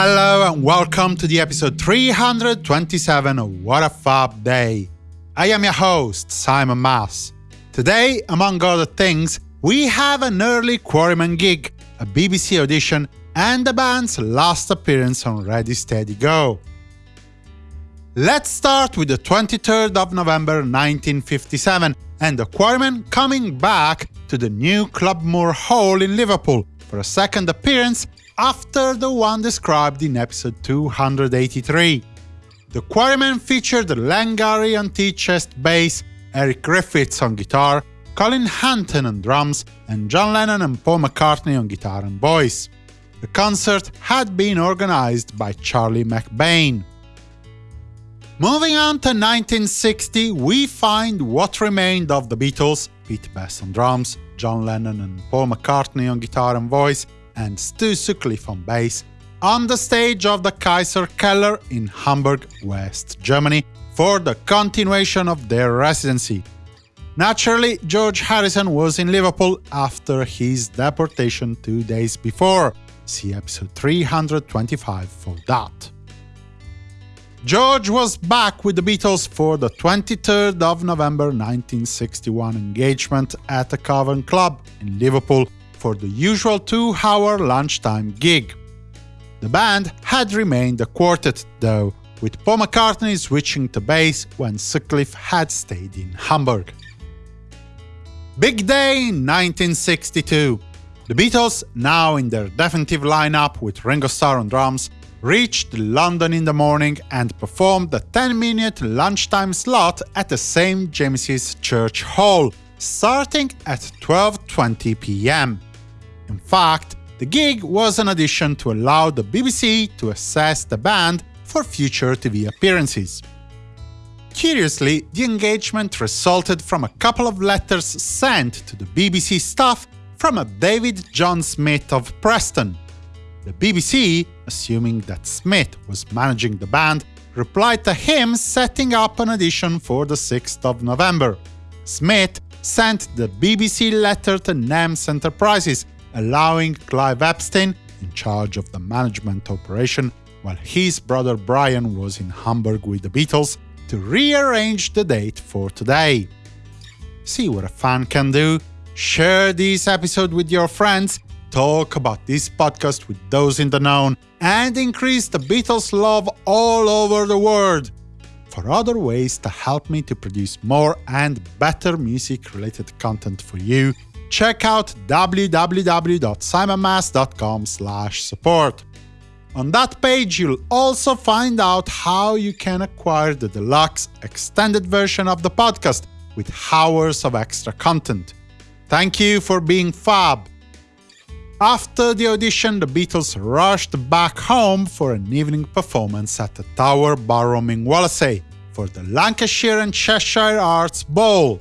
Hello and welcome to the episode 327 of What a Fab Day. I am your host, Simon Mas. Today, among other things, we have an early Quarrymen gig, a BBC audition, and the band's last appearance on Ready Steady Go. Let's start with the 23rd of November 1957 and the Quarrymen coming back to the new Club Moor Hall in Liverpool for a second appearance after the one described in episode 283. The Quarrymen featured Len Garry on tea-chest bass, Eric Griffiths on guitar, Colin Hanton on drums, and John Lennon and Paul McCartney on guitar and voice. The concert had been organized by Charlie McBain. Moving on to 1960, we find what remained of the Beatles, Pete Best on drums, John Lennon and Paul McCartney on guitar and voice, and Stu Sutcliffe on bass, on the stage of the Kaiser Keller in Hamburg, West Germany, for the continuation of their residency. Naturally, George Harrison was in Liverpool after his deportation two days before. See episode 325 for that. George was back with the Beatles for the 23rd of November 1961 engagement at the Cavern Club in Liverpool for the usual two-hour lunchtime gig. The band had remained a quartet, though, with Paul McCartney switching to bass when Sutcliffe had stayed in Hamburg. Big day 1962. The Beatles, now in their definitive lineup with Ringo Starr on drums, reached London in the morning and performed the 10-minute lunchtime slot at the St. James's Church Hall, starting at 12.20 pm. In fact, the gig was an audition to allow the BBC to assess the band for future TV appearances. Curiously, the engagement resulted from a couple of letters sent to the BBC staff from a David John Smith of Preston. The BBC, assuming that Smith was managing the band, replied to him setting up an audition for the 6th of November. Smith sent the BBC letter to NEMS Enterprises, allowing Clive Epstein, in charge of the management operation, while his brother Brian was in Hamburg with the Beatles, to rearrange the date for today. See what a fan can do? Share this episode with your friends, talk about this podcast with those in the know, and increase the Beatles love all over the world. For other ways to help me to produce more and better music-related content for you, check out www.simonmas.com support. On that page, you'll also find out how you can acquire the deluxe extended version of the podcast with hours of extra content. Thank you for being fab! After the audition, the Beatles rushed back home for an evening performance at the Tower Ballroom in Wallasey for the Lancashire and Cheshire Arts Ball.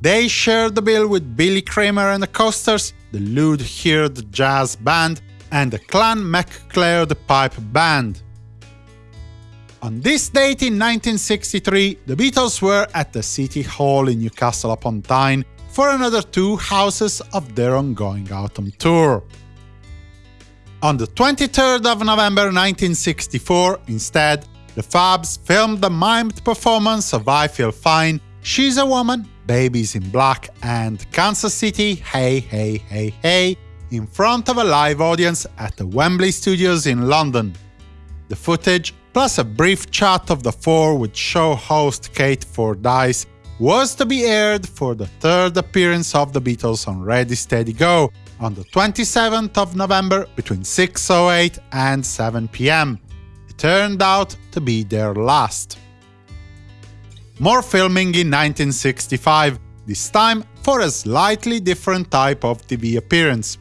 They shared the bill with Billy Kramer and the Coasters, the Llew Hird Jazz Band, and the Clan MacLeod Pipe Band. On this date in 1963, the Beatles were at the City Hall in Newcastle upon Tyne for another two houses of their ongoing autumn tour. On the 23rd of November 1964, instead, the Fabs filmed the mimed performance of I Feel Fine, She's a Woman, Baby's in Black and Kansas City Hey Hey Hey Hey in front of a live audience at the Wembley Studios in London. The footage, plus a brief chat of the four with show host Keith Fordyce, was to be aired for the third appearance of the Beatles on Ready Steady Go on the 27th of November between 6.08 and 7 pm. It turned out to be their last. More filming in 1965, this time for a slightly different type of TV appearance.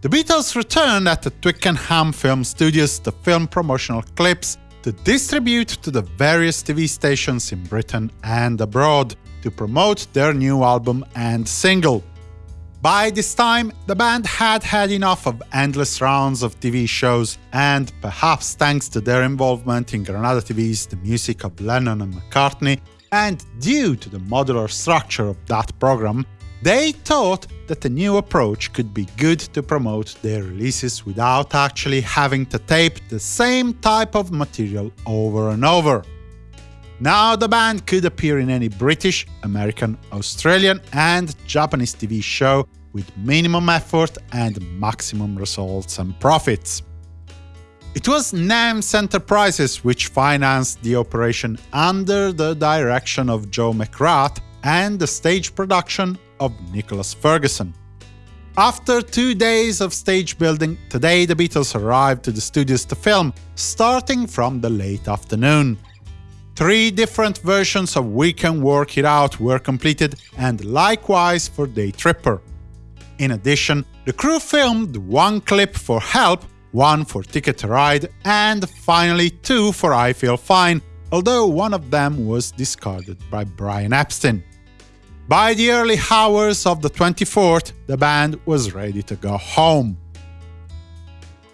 The Beatles returned at the Twickenham Film Studios to film promotional clips to distribute to the various TV stations in Britain and abroad to promote their new album and single. By this time, the band had had enough of endless rounds of TV shows, and perhaps thanks to their involvement in Granada TV's The Music of Lennon and McCartney, and due to the modular structure of that program, they thought that a new approach could be good to promote their releases without actually having to tape the same type of material over and over. Now the band could appear in any British, American, Australian and Japanese TV show with minimum effort and maximum results and profits. It was NEMS Enterprises which financed the operation under the direction of Joe McGrath and the stage production of Nicholas Ferguson. After two days of stage building, today the Beatles arrived to the studios to film, starting from the late afternoon. Three different versions of We Can Work It Out were completed, and likewise for Day Tripper. In addition, the crew filmed one clip for Help one for Ticket to Ride, and finally two for I Feel Fine, although one of them was discarded by Brian Epstein. By the early hours of the 24th, the band was ready to go home.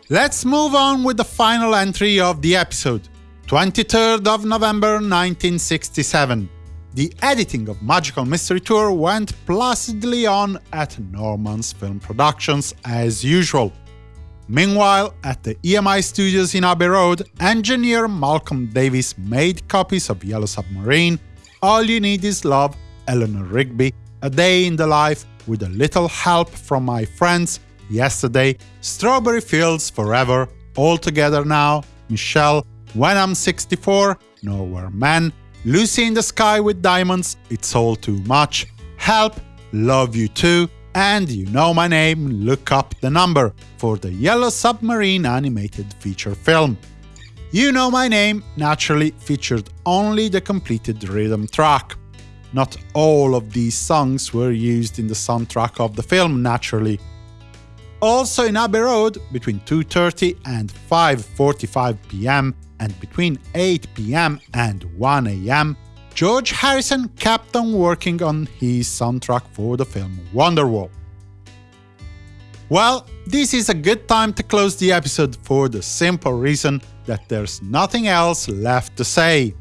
Let's move on with the final entry of the episode, 23rd of November 1967. The editing of Magical Mystery Tour went placidly on at Norman's Film Productions as usual. Meanwhile, at the EMI studios in Abbey Road, engineer Malcolm Davies made copies of Yellow Submarine, All You Need Is Love, Eleanor Rigby, A Day in the Life, with a little help from my friends, Yesterday, Strawberry Fields Forever, All Together Now, Michelle, When I'm 64, Nowhere Man, Lucy in the Sky with Diamonds, It's All Too Much, Help, Love You To, and You Know My Name, Look Up the Number for the Yellow Submarine animated feature film. You Know My Name naturally featured only the completed rhythm track. Not all of these songs were used in the soundtrack of the film, naturally. Also in Abbey Road, between 2.30 and 5.45 pm and between 8 pm and 1 am, George Harrison kept on working on his soundtrack for the film Wonderwall. Well, this is a good time to close the episode for the simple reason that there's nothing else left to say.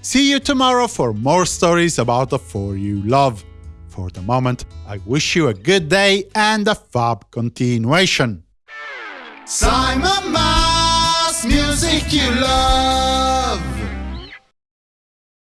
See you tomorrow for more stories about the four you love. For the moment, I wish you a good day and a fab continuation. Simon Mas, music you love.